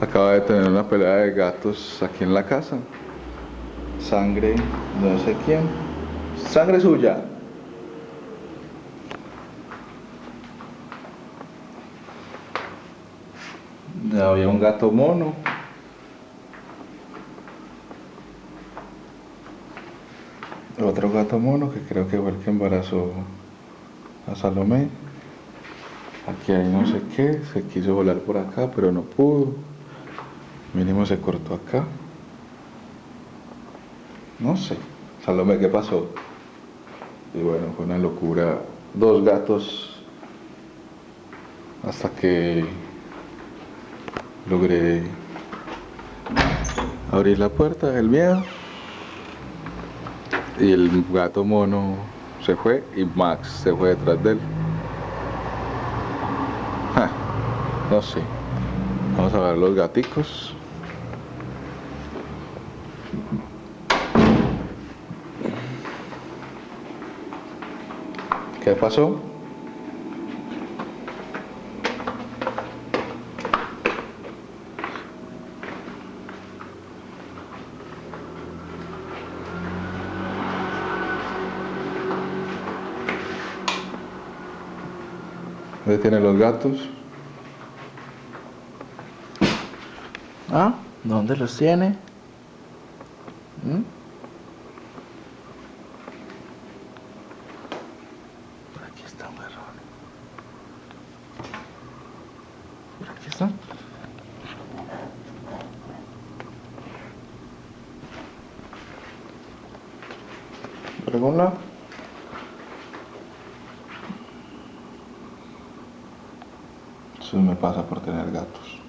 acaba de tener una pelea de gatos aquí en la casa. Sangre, no sé quién. Sangre suya. Había un gato mono. Otro gato mono que creo que fue el que embarazó a Salomé. Aquí hay no sé qué, se quiso volar por acá, pero no pudo. Mínimo se cortó acá. No sé. Salomé, ¿qué pasó? Y bueno, fue una locura. Dos gatos hasta que logré abrir la puerta del miedo y el gato mono se fue y Max se fue detrás de él. no sé. Vamos a ver los gaticos. ¿Qué pasó? ¿Dónde tiene los gatos? ¿Ah? ¿Dónde los tiene? Por aquí está. Eso me pasa por tener gatos.